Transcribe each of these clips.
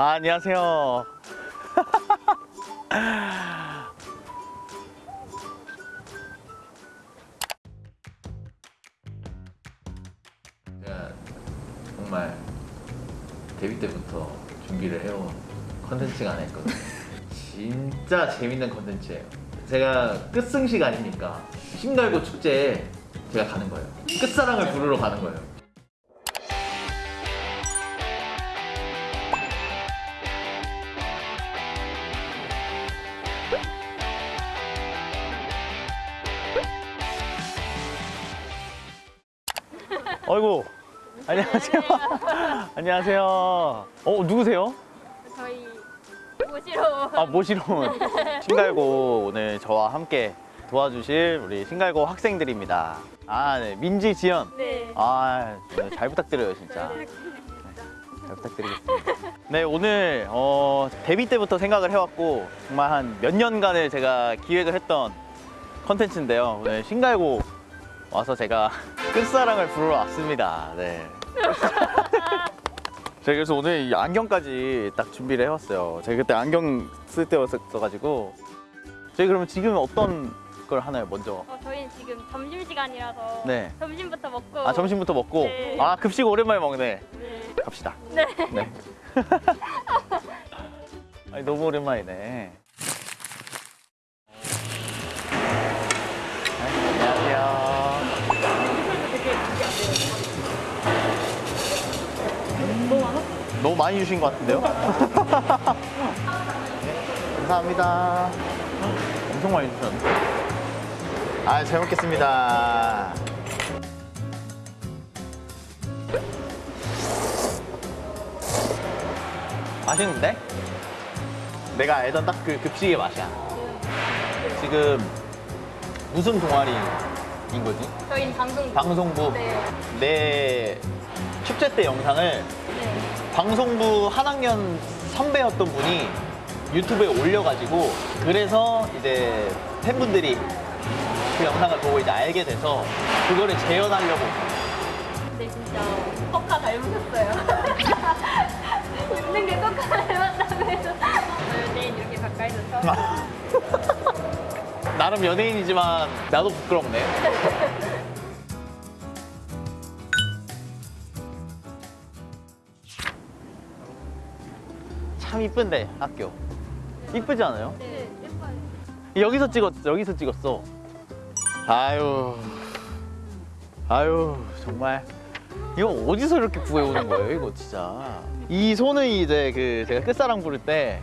아, 안녕하세요. 제가 정말 데뷔 때부터 준비를 해온 컨텐츠가 하나 있거든요. 진짜 재밌는 컨텐츠예요. 제가 끝승식 아닙니까? 신갈고 축제에 제가 가는 거예요. 끝사랑을 부르러 가는 거예요. 어이구. 안녕하세요. 안녕하세요. 어, 누구세요? 저희 모시러 아, 모시러 온 신갈고 오늘 저와 함께 도와주실 우리 신갈고 학생들입니다. 아, 네. 민지, 지연. 네. 아, 네, 잘 부탁드려요, 진짜. 네, 잘 부탁드리겠습니다. 네, 오늘 어, 데뷔 때부터 생각을 해왔고 정말 한 몇 년간을 제가 기획을 했던 컨텐츠인데요. 오늘 신갈고 와서 제가 끝사랑을 부르러 왔습니다. 네. 제가 그래서 오늘 이 안경까지 딱 준비를 해왔어요. 제가 그때 안경 쓸 때였어가지고 저희 그러면 지금 어떤 걸 하나요, 먼저? 어, 저희는 지금 점심 시간이라서 네. 점심부터 먹고 아 점심부터 먹고 네. 아 급식 오랜만에 먹네. 네. 갑시다. 네. 네. 아니 너무 오랜만이네. 네, 안녕하세요. 너무 많이 주신 것 같은데요? 네, 감사합니다. 엄청 많이 주셨네. 아, 잘 먹겠습니다. 맛있는데? 내가 알던 딱 그 급식의 맛이야. 지금 무슨 동아리인 거지? 저희는 방송 방송부. 네. 내 축제 때 영상을 네. 방송부 한 학년 선배였던 분이 유튜브에 올려가지고 그래서 이제 팬분들이 그 영상을 보고 이제 알게 돼서 그거를 재현하려고 근데 진짜 코카 닮으셨어요. 웃는 게 코카 닮았다고 해서 연예인 이렇게 가까이서 처음 나름 연예인이지만 나도 부끄럽네. 참 이쁜데 학교. 이쁘지 않아요? 네, 예뻐요. 여기서 찍었어. 여기서 찍었어. 아유. 아유, 정말. 이거 어디서 이렇게 구해오는 거예요, 이거 진짜. 이 손을 이제 그 제가 끝사랑 부를 때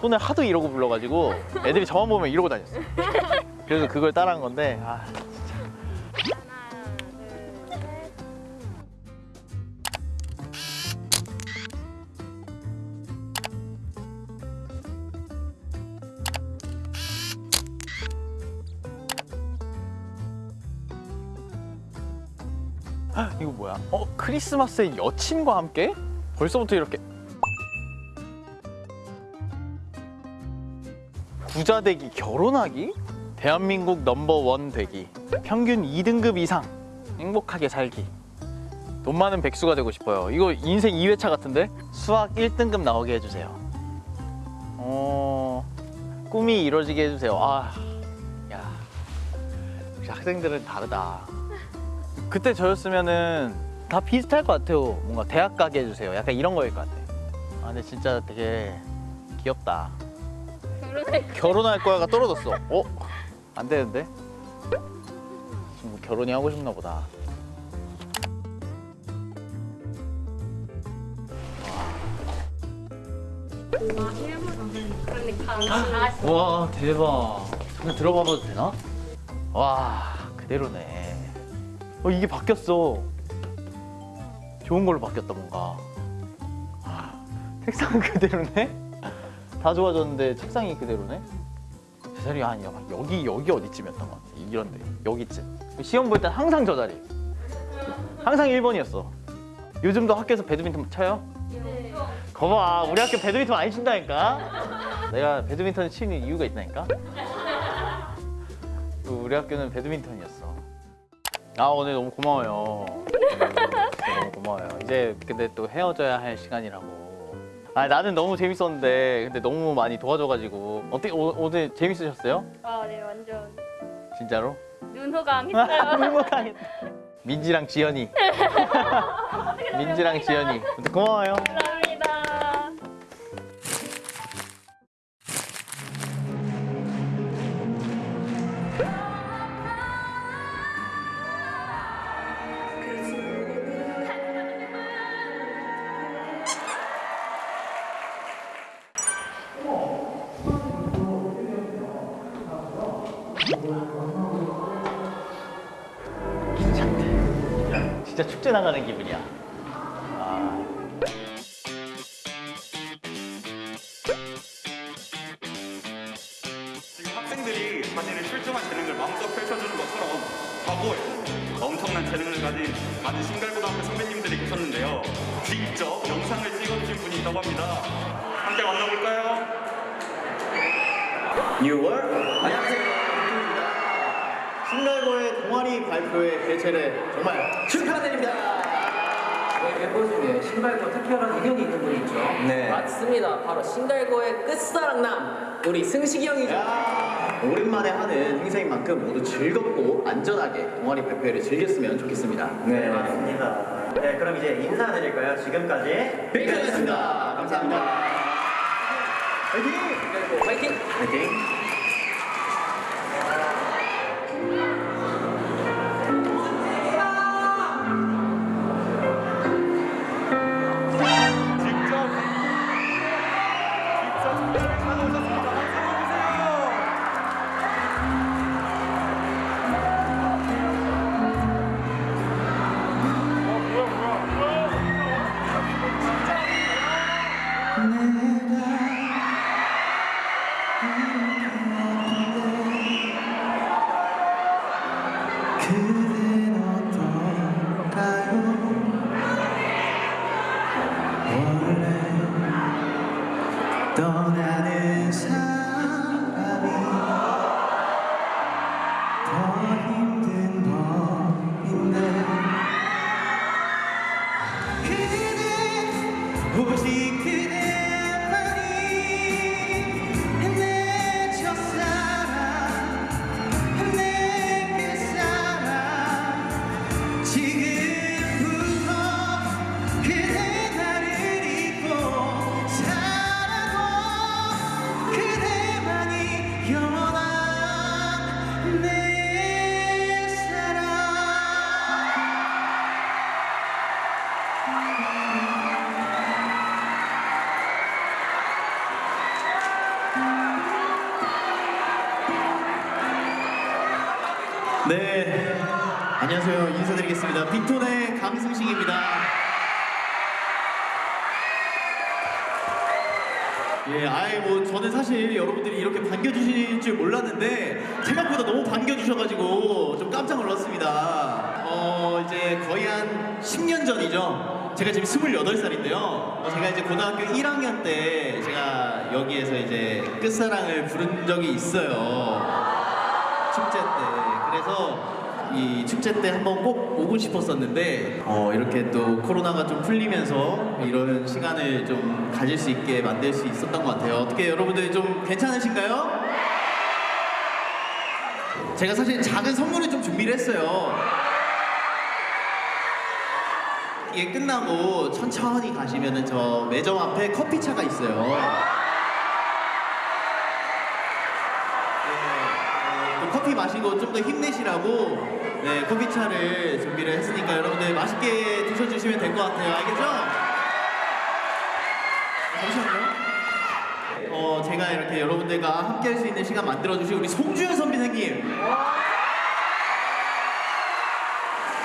손을 하도 이러고 불러가지고 애들이 저만 보면 이러고 다녔어요. 그래서 그걸 따라한 건데, 아, 뭐야? 어, 크리스마스에 여친과 함께? 벌써부터 이렇게. 부자 되기, 결혼하기? 대한민국 넘버원 되기. 평균 2등급 이상. 행복하게 살기. 돈 많은 백수가 되고 싶어요. 이거 인생 2회차 같은데? 수학 1등급 나오게 해주세요. 어, 꿈이 이루어지게 해주세요. 아, 야. 역시 학생들은 다르다. 그때 저였으면은 다 비슷할 것 같아요. 뭔가 대학 가게 해주세요. 약간 이런 거일 것 같아. 아, 근데 진짜 되게 귀엽다. 결혼할 결혼할 거야가 떨어졌어. 어? 안 되는데? 지금 뭐 결혼이 하고 싶나 보다. 다와 대박. 그냥 들어가봐도 되나? 와 그대로네. 어 이게 바뀌었어. 좋은 걸로 바뀌었다 뭔가. 아, 책상은 그대로네? 다 좋아졌는데 책상이 그대로네? 제 자리 아니야. 여기 여기 어디쯤이었던 것 같아. 이런데 여기쯤. 시험 볼땐 항상 저 자리. 항상 1번이었어. 요즘도 학교에서 배드민턴 쳐요? 네. 거봐 우리 학교 배드민턴 안 친다니까 내가 배드민턴을 치는 이유가 있다니까 그 우리 학교는 배드민턴이었어 아 오늘 너무 고마워요 너무 고마워요 이제 근데 또 헤어져야 할 시간이라고 아 나는 너무 재밌었는데 근데 너무 많이 도와줘가지고 어떻게 오, 오늘 재밌으셨어요? 아, 네, 완전 진짜로? 눈호강했어요. 행복하겠다. 민지랑 지연이. 민지랑 지연이. 고마워요. 축제 나가는 기분이야. 아. 지금 학생들이 자신의 출중한 재능을 마음껏 펼쳐주는 것처럼 과거에 엄청난 재능을 가진 많은 신갈고등학교 선배님들이 계셨는데요. 직접 영상을 찍어주신 분이 있다고 합니다. 함께 만나볼까요? 6월 안녕하세요. 신갈고의 동아리 발표회 개최를 정말 축하드립니다. 저희 멤버 중에 신발과 특별한 인연이 있는 분이 있죠. 네. 맞습니다. 바로 신갈고의 끝사랑남 우리 승식이 형이죠. 야, 오랜만에 하는 행사인 만큼 모두 즐겁고 안전하게 동아리 발표회를 즐겼으면 좋겠습니다. 네, 맞습니다. 네, 그럼 이제 인사드릴까요? 지금까지 빅톤이었습니다. 감사합니다. 화이팅! 신갈고 화이팅! 화이팅! 오직 그대 네. 안녕하세요. 인사드리겠습니다. 빅톤의 강승식입니다. 예, 아이 뭐 저는 사실 여러분들이 이렇게 반겨주실 줄 몰랐는데 생각보다 너무 반겨주셔가지고 좀 깜짝 놀랐습니다. 어 이제 거의 한 10년 전이죠. 제가 지금 28살인데요. 어, 제가 이제 고등학교 1학년 때 제가 여기에서 이제 끝사랑을 부른 적이 있어요. 축제 때 그래서 이 축제 때 한번 꼭 오고 싶었었는데 어, 이렇게 또 코로나가 좀 풀리면서 이런 시간을 좀 가질 수 있게 만들 수 있었던 것 같아요. 어떻게 여러분들 좀 괜찮으신가요? 제가 사실 작은 선물을 좀 준비를 했어요. 이게 끝나고 천천히 가시면은 저 매점 앞에 커피차가 있어요 커피 마시고 좀 더 힘내시라고 네, 커피차를 준비를 했으니까 여러분들 맛있게 드셔주시면 될 것 같아요. 알겠죠? 잠시만요. 어, 제가 이렇게 여러분들과 함께 할 수 있는 시간 만들어주신 우리 송주현 선배님.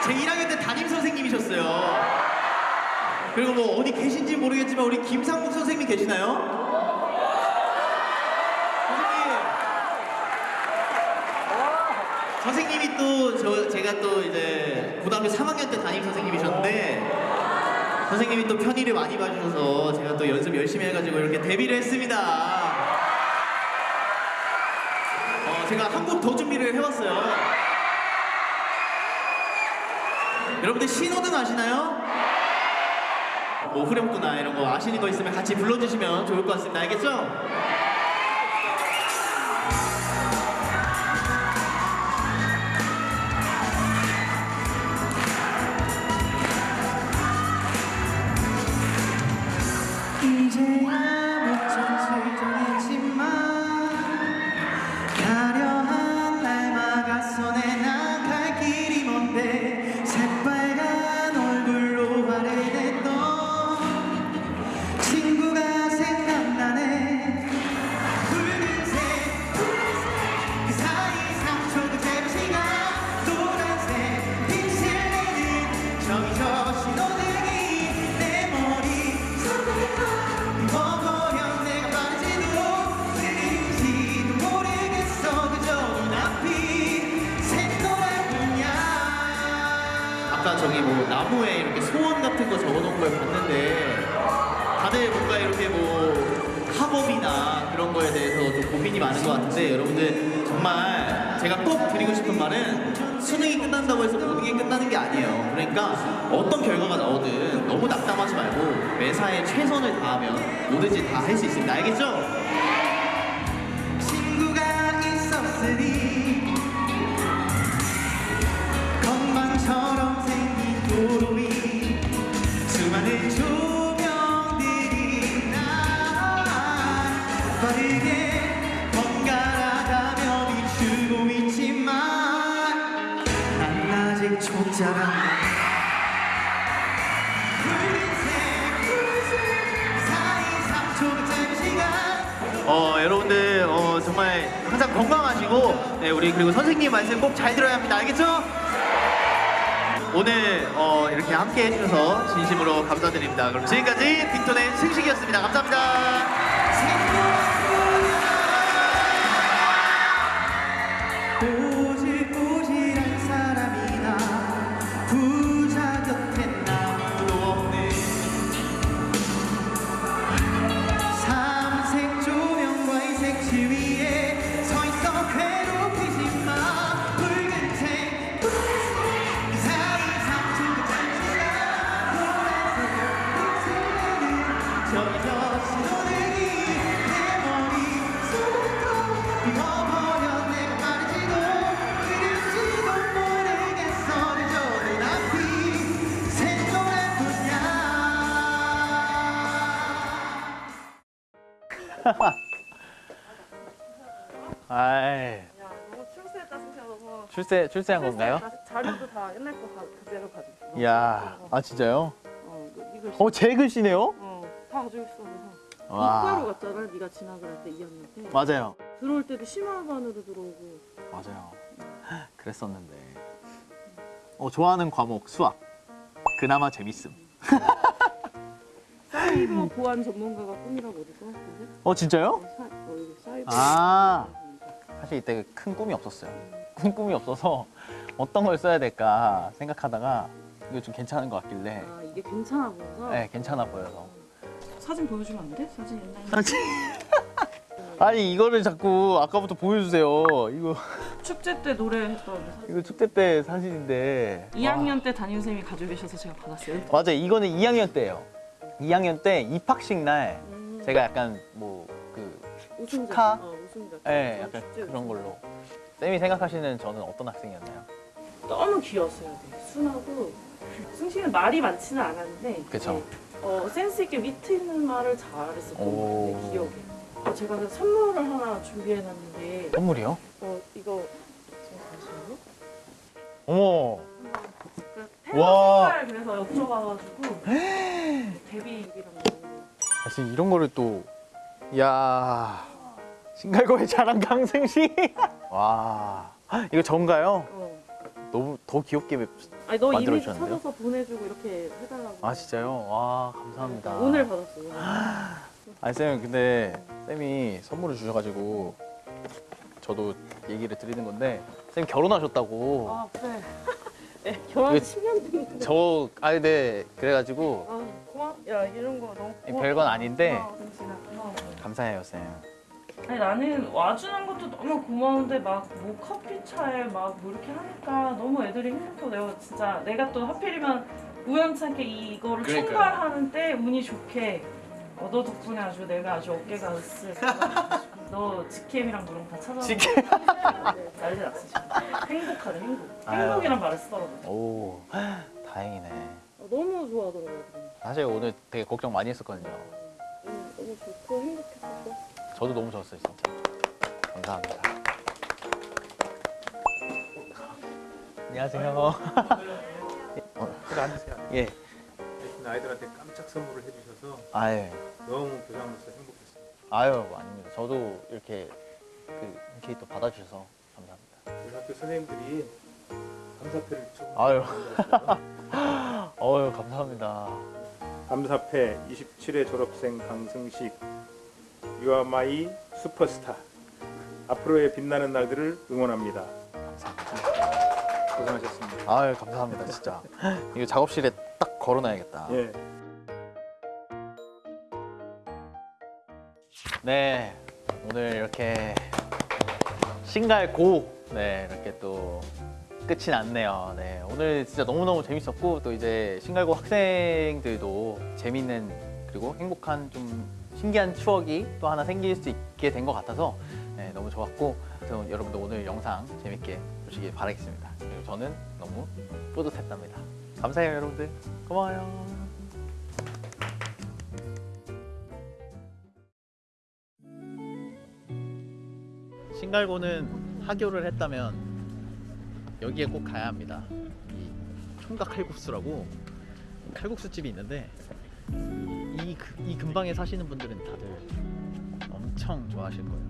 제 1학년 때 담임 선생님이셨어요. 그리고 뭐 어디 계신지 모르겠지만 우리 김상국 선생님 계시나요? 선생님. 선생님이 또 저 제가 또 이제 고등학교 3학년 때 담임 선생님이셨는데 선생님이 또 편의를 많이 봐주셔서 제가 또 연습 열심히 해가지고 이렇게 데뷔를 했습니다. 어, 제가 한 곡 더 준비를 해왔어요. 여러분들 신호등 아시나요? 뭐 후렴구나 이런 거 아시는 거 있으면 같이 불러주시면 좋을 것 같습니다. 알겠죠? 나무에 이렇게 소원 같은 거 적어놓은 걸 봤는데 다들 뭔가 이렇게 뭐 학업이나 그런 거에 대해서 좀 고민이 많은 것 같은데 여러분들 정말 제가 꼭 드리고 싶은 말은 수능이 끝난다고 해서 모든 게 끝나는 게 아니에요. 그러니까 어떤 결과가 나오든 너무 낙담하지 말고 매사에 최선을 다하면 뭐든지 다 할 수 있습니다. 알겠죠? 어 여러분들 어, 정말 항상 건강하시고 네, 우리 그리고 선생님 말씀 꼭 잘 들어야 합니다. 알겠죠? 오늘 어, 이렇게 함께 해주셔서 진심으로 감사드립니다. 그럼 지금까지 빅톤의 승식이었습니다. 감사합니다 아이 야, 너무 출세했다 생각해서 출세 출세한 건가요? 자료도 다 옛날 거 가, 그대로 가지고 있어. 이야 아 진짜요? 어, 이거, 이걸 어제 글씨네요? 어, 다 가지고 있어. 그래서 와. 이과로 갔잖아. 네가 진학을 할때 2학년 때. 맞아요 들어올 때도 심화반으로 들어오고. 맞아요 그랬었는데 어 좋아하는 과목 수학 그나마 재밌음 사이버 보안 전문가가 꿈이라고 어디서? 어 진짜요? 어, 사, 어, 사이버. 아 사실 이때 큰 꿈이 없었어요 큰 꿈이 없어서 어떤 걸 써야 될까 생각하다가 이거 좀 괜찮은 것 같길래 아, 이게 괜찮아 보여서. 네 괜찮아 보여서 사진 보여주면 안 돼? 사진 옛날에. 사진 아니 이거를 자꾸 아까부터 보여주세요 이거 축제 때 노래했던 사진. 이거 축제 때 사진인데 2학년 때 담임선생님이 가지고 계셔서 제가 받았어요. 와, 맞아요 이거는 2학년 때예요 2학년 때 입학식 날 음, 제가 약간 뭐그. 축하? 어, 예, 어, 약간 축제 그런. 걸로 쌤이 생각하시는 저는 어떤 학생이었나요? 너무 귀여웠어요. 되게 순하고 승식이는 말이 많지는 않았는데 그쵸. 네, 어, 센스 있게 위트 있는 말을 잘했었던 것 오. 같아요. 기억에. 어, 제가 그 선물을 하나 준비해놨는데 선물이요? 어 이거 지금 잠시만요. 어머 그 와. 와. 그래서 여쭤봐가지고 데뷔 이랑 사실 이런 거를 또 이야 신갈고의 자랑 강승식 와 이거 전가요? 어. 너무 더 귀엽게 맵- 아니 너 이미지 만들어주셨는데요? 찾아서 보내주고 이렇게 해달라고. 아 진짜요? 와 감사합니다 오늘 받았어. 오늘. 아니 쌤 근데 쌤이 선물을 주셔가지고 저도 얘기를 드리는 건데 쌤 결혼하셨다고 아 그래. 네, 결혼 이거 10년 됐는데. 저 아니 네 그래가지고 아 고마. 야 이런 거 너무 고마. 별건 아닌데 고마워, 승식아. 고마워. 감사해요 쌤 아니 나는 와주는 것도 너무 고마운데 막 뭐 커피 차에 막 뭐 이렇게 하니까 너무 애들이 힘들고 내가 진짜 내가 또 하필이면 우연찮게 이거를 그러니까요. 총괄하는 때 운이 좋게 어, 너 덕분에 아주 내가 아주 어깨가 으쓱 너 직캠이랑 거다 찾아보고 직캠? 난리 났어 지금 행복하네 행복 아유. 행복이란 말을 쓰더라고 오 다행이네. 어, 너무 좋아하더라고요 사실 오늘 되게 걱정 많이 했었거든요. 음, 너무 좋고 행복했어 저도 너무 좋았어요 진짜. 감사합니다. 안녕하세요. 어, 앉으세요. 예. 대신 아이들한테 깜짝 선물을 해주셔서 아유. 너무 교장으로서 행복했습니다. 아유 아닙니다. 저도 이렇게 그 흔쾌히 또 받아주셔서 감사합니다. 우리 학교 선생님들이 감사패를 좀 아유. 어유 감사합니다. 감사패 27회 졸업생 강승식 You are my 슈퍼스타 앞으로의 빛나는 날들을 응원합니다. 고생하셨습니다. 아유 감사합니다 진짜. 이거 작업실에 딱 걸어놔야겠다. 예. 네 오늘 이렇게 신갈 고 네 이렇게 또 끝이 났네요. 네 오늘 진짜 너무 너무 재밌었고 또 이제 신갈고 학생들도 재밌는 그리고 행복한 좀 신기한 추억이 또 하나 생길 수 있게 된 것 같아서 네, 너무 좋았고 여러분도 오늘 영상 재밌게 보시길 바라겠습니다. 그리고 저는 너무 뿌듯했답니다. 감사해요 여러분들 고마워요. 신갈고는 하교를 했다면 여기에 꼭 가야 합니다. 이 총각 칼국수라고 칼국수 집이 있는데 이, 그- 이 근방에 사시는 분들은 다들 엄청 좋아하실 거예요.